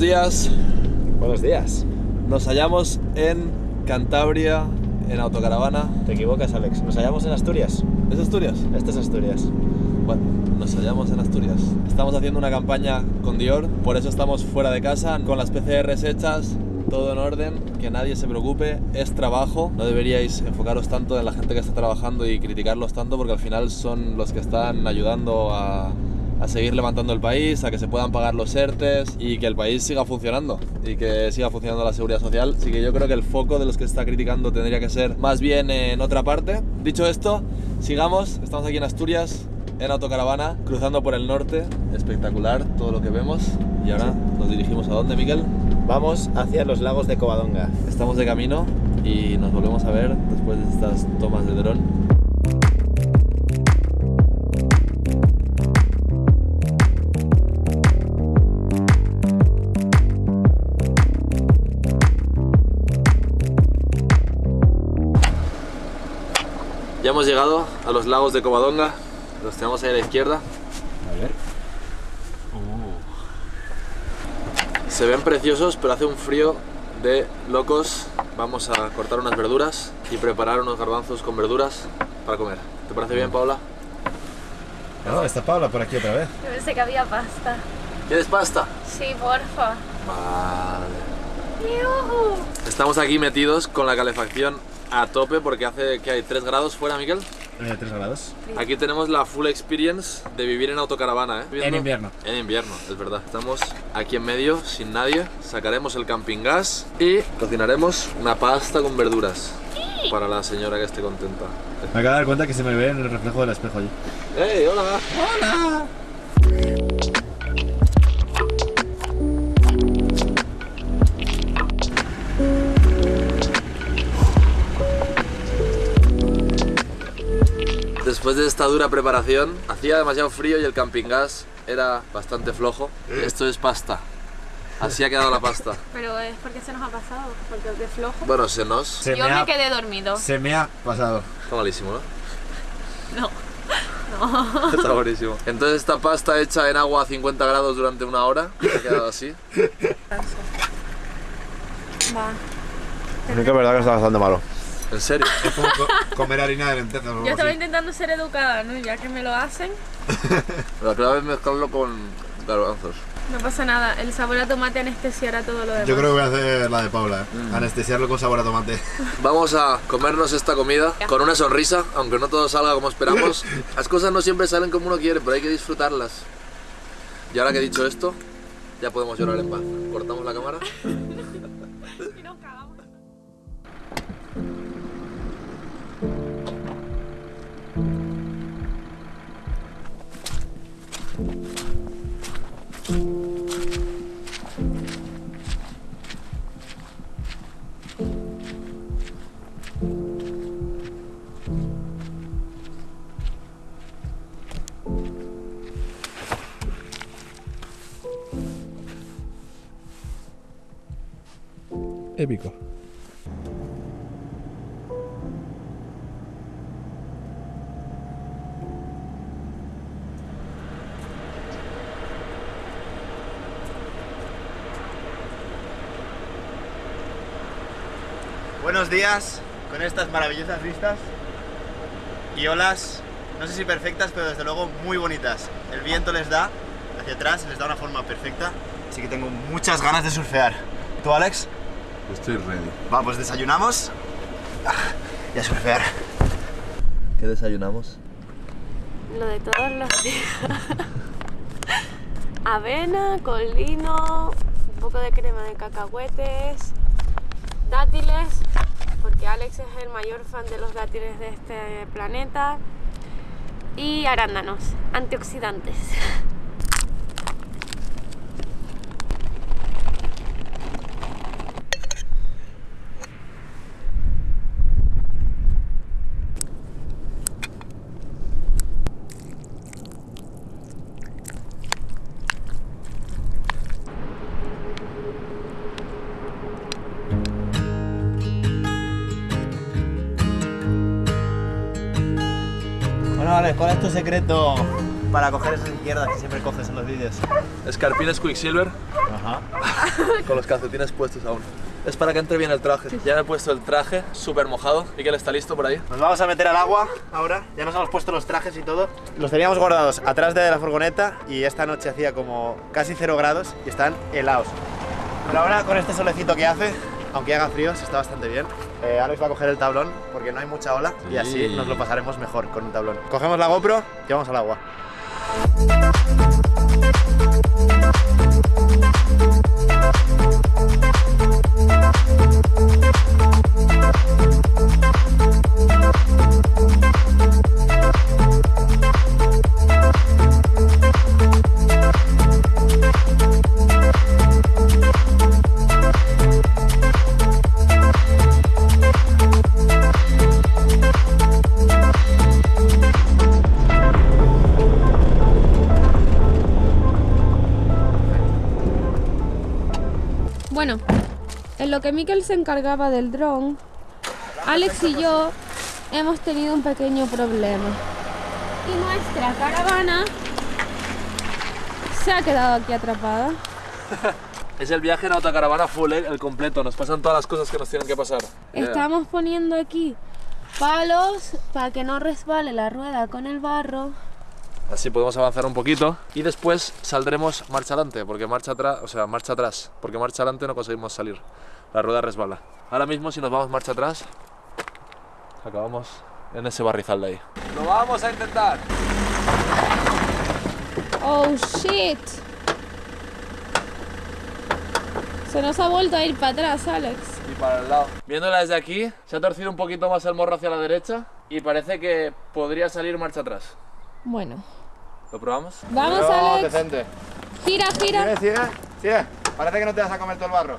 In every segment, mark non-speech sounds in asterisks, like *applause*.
Buenos días, Buenos días. nos hallamos en Cantabria en autocaravana. Te equivocas, Alex. Nos hallamos en Asturias. ¿Es Asturias? Este es Asturias. Bueno, nos hallamos en Asturias. Estamos haciendo una campaña con Dior, por eso estamos fuera de casa, con las PCRs hechas, todo en orden, que nadie se preocupe, es trabajo, no deberíais enfocaros tanto en la gente que está trabajando y criticarlos tanto porque al final son los que están ayudando a, a seguir levantando el país, a que se puedan pagar los ERTES y que el país siga funcionando y que siga funcionando la seguridad social. Así que yo creo que el foco de los que está criticando tendría que ser más bien en otra parte. Dicho esto, sigamos, estamos aquí en Asturias, en autocaravana, cruzando por el norte, espectacular todo lo que vemos. Y ahora nos dirigimos a dónde, Miquel? Vamos hacia los lagos de Covadonga. Estamos de camino y nos volvemos a ver después de estas tomas de dron. Hemos llegado a los lagos de Covadonga, los tenemos ahí a la izquierda. A ver. Se ven preciosos, pero hace un frío de locos. Vamos a cortar unas verduras y preparar unos garbanzos con verduras para comer. ¿Te parece bien, Paula? No, está Paula por aquí otra vez. Yo pensé que había pasta. ¿Quieres pasta? Sí, porfa. Vale. Estamos aquí metidos con la calefacción a tope porque hace que hay 3 grados fuera, Miguel. Eh, 3 grados. Aquí tenemos la full experience de vivir en autocaravana, ¿eh? En invierno. En invierno, es verdad. Estamos aquí en medio, sin nadie. Sacaremos el camping gas y cocinaremos una pasta con verduras para la señora que esté contenta. Me acabo de dar cuenta que se me ve en el reflejo del espejo allí. ¡Hey, hola! Después de esta dura preparación, hacía demasiado frío y el camping gas era bastante flojo. Esto es pasta. Así ha quedado la pasta. *laughs* Pero es porque se nos ha pasado, porque es de flojo. Bueno, se nos... Se Yo me quedé dormido. Se me ha pasado. Está malísimo, ¿no? No. *laughs* Está buenísimo. Entonces esta pasta hecha en agua a 50 grados durante una hora, ha quedado así. Va. *laughs* Es que es verdad que está bastante malo. ¿En serio? *laughs* Es como comer harina de lentejas Yo estaba así. intentando ser educada, ¿no? Ya que me lo hacen, *laughs* La clave es mezclarlo con garbanzos. no pasa nada. El sabor a tomate anestesiará todo lo demás. Yo creo que voy a hacer la de Paula, ¿eh? Anestesiarlo con sabor a tomate. *laughs* Vamos a comernos esta comida con una sonrisa, aunque no todo salga como esperamos. Las cosas no siempre salen como uno quiere, pero hay que disfrutarlas. Y ahora que he dicho esto, ya podemos llorar en paz. Cortamos la cámara. Épico. Buenos días con estas maravillosas vistas y olas, no sé si perfectas, pero desde luego muy bonitas. El viento les da hacia atrás, les da una forma perfecta, así que tengo muchas ganas de surfear. ¿Tú, Alex? Estoy ready. Va, pues desayunamos ah, y a surfear. ¿Qué desayunamos? Lo de todos los días. *laughs* Avena, con lino, un poco de crema de cacahuetes, dátiles, es el mayor fan de los dátiles de este planeta. Y arándanos, antioxidantes. *laughs* ¿cuál es tu secreto para coger esas izquierdas que siempre coges en los vídeos? Escarpines Quicksilver Ajá. *laughs* con los calcetines puestos aún. Es para que entre bien el traje. Ya me he puesto el traje súper mojado. Miquel está listo por ahí. Nos vamos a meter al agua ahora. Ya nos hemos puesto los trajes y todo. Los teníamos guardados atrás de la furgoneta y esta noche hacía como casi 0 grados y están helados. Pero ahora con este solecito que hace, aunque haga frío, se está bastante bien. Eh, Alex va a coger el tablón porque no hay mucha ola y así Sí. nos lo pasaremos mejor con un tablón. Cogemos la GoPro y vamos al agua. En lo que Mikel se encargaba del dron, Alex y yo hemos tenido un pequeño problema. Y nuestra caravana se ha quedado aquí atrapada. *laughs* Es el viaje en autocaravana full, ¿eh? el completo. Nos pasan todas las cosas que nos tienen que pasar. Estamos poniendo aquí palos para que no resbale la rueda con el barro. Así podemos avanzar un poquito y después saldremos marcha adelante, porque marcha atrás, o sea, marcha atrás, porque marcha adelante no conseguimos salir. La rueda resbala. Ahora mismo si nos vamos marcha atrás, acabamos en ese barrizal de ahí. Lo vamos a intentar. Oh shit. Se nos ha vuelto a ir para atrás, Alex. Y para el lado. Viéndola desde aquí, se ha torcido un poquito más el morro hacia la derecha y parece que podría salir marcha atrás. Bueno. ¿Lo probamos? Vamos, No, Alex. decente. Gira, gira. Sigue, sigue. Parece que no te vas a comer todo el barro.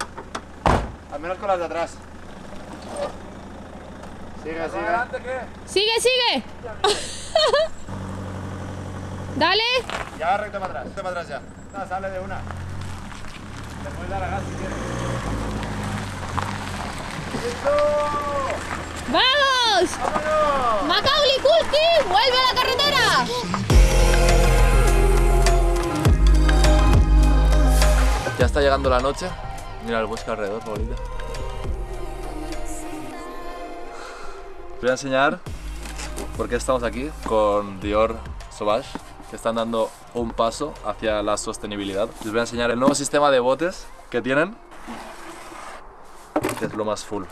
Al menos con las de atrás. Sigue, sigue. qué? Sigue, sigue. *laughs* Dale. Ya recto para atrás. Recto para atrás ya. No, sale de una. Le puedes dar a gas si quieres. ¡Listo! ¡Vamos! ¡Vámonos! Macaulay Culkin, vuelve a la carretera. Ya está llegando la noche. Mira el bosque alrededor, bonito. Te voy a enseñar por qué estamos aquí con Dior Sauvage, que están dando un paso hacia la sostenibilidad. Les voy a enseñar el nuevo sistema de botes que tienen, que es lo más full.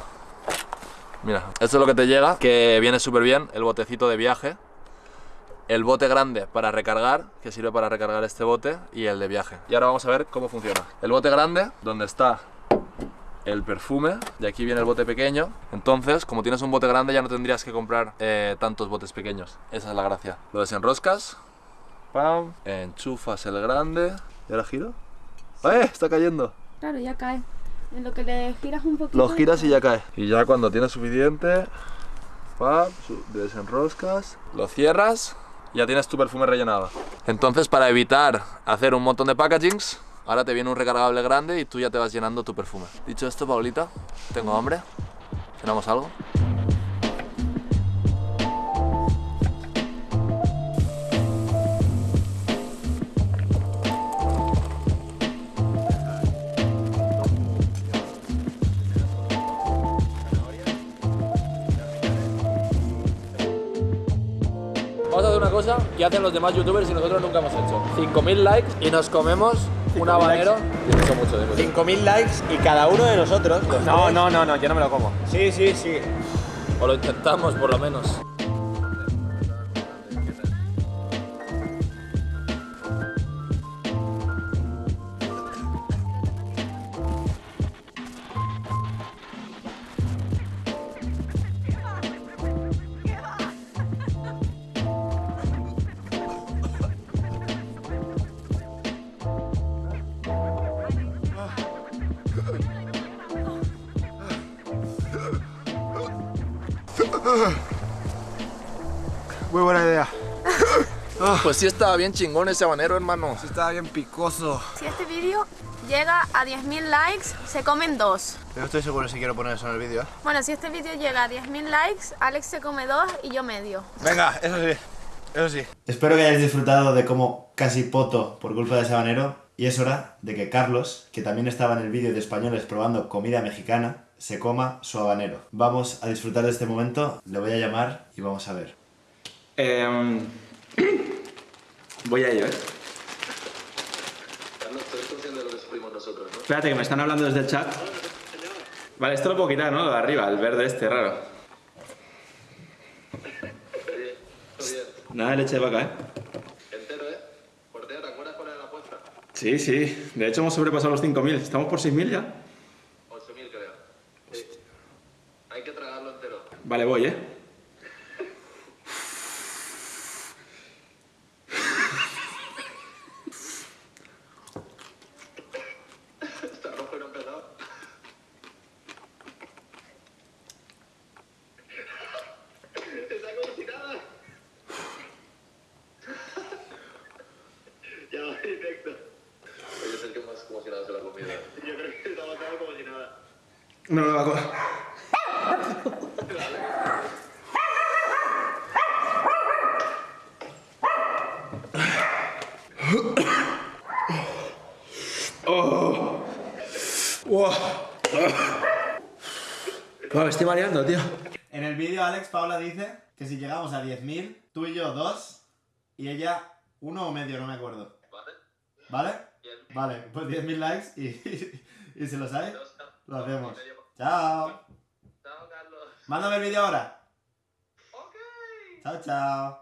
Mira, esto es lo que te llega, que viene súper bien, el botecito de viaje, el bote grande para recargar, que sirve para recargar este bote, y el de viaje. Y ahora vamos a ver cómo funciona. El bote grande, donde está el perfume, y aquí viene el bote pequeño. Entonces, como tienes un bote grande, ya no tendrías que comprar eh, tantos botes pequeños. Esa es la gracia. Lo desenroscas, pam, enchufas el grande, y ahora giro. ¡Eh! Está cayendo. Claro, ya cae. En lo que le giras un poquito. Lo giras y ya cae. Y ya cuando tienes suficiente, pam, desenroscas, lo cierras, ya tienes tu perfume rellenado. Entonces, para evitar hacer un montón de packagings, ahora te viene un recargable grande y tú ya te vas llenando tu perfume. Dicho esto, Paulita, tengo hambre. ¿Cenamos algo? Una cosa que hacen los demás youtubers y nosotros nunca hemos hecho. 5.000 likes y nos comemos un habanero. Y mucho, mucho, de mucho. 5.000 likes y cada uno de nosotros. No, no, no, no, yo no me lo como. Sí, sí, sí. O lo intentamos por lo menos. Muy buena idea. *laughs* Pues sí estaba bien chingón ese habanero, hermano. Sí estaba bien picoso. Si este vídeo llega a 10.000 likes, se comen dos. No estoy seguro si quiero poner eso en el vídeo. ¿eh? Bueno, si este vídeo llega a 10.000 likes, Alex se come dos y yo medio. Venga, eso sí. Eso sí. Espero que hayáis disfrutado de cómo casi poto por culpa de ese habanero. Y es hora de que Carlos, que también estaba en el vídeo de españoles probando comida mexicana, se coma su habanero. Vamos a disfrutar de este momento, le voy a llamar y vamos a ver. Em, *clears throat* voy a ello, ¿eh? Carlos, tú eres consciente de lo que sufrimos nosotros, ¿no? Espérate, que me están hablando desde el chat. Vale, esto lo puedo quitar, ¿no? Lo de arriba, el verde este, raro. Nada de leche de vaca, ¿eh? Entero, ¿eh? Portero, ¿te acuerdas cuál era la apuesta? Sí, sí. De hecho, hemos sobrepasado los 5.000. ¿Estamos por 6.000 ya? Está botado como si nada. No, no, Wow. Me estoy mareando, tío. En el vídeo Alex Paula dice que si llegamos a 10.000, tú y yo dos, y ella uno o medio, no me acuerdo. ¿Vale? ¿Vale? Bien. Vale, pues 10.000 likes y, *laughs* y si lo sabes, Dos, lo hacemos. Chao. Chao, Carlos. Mándame el vídeo ahora. Ok. Chao, chao.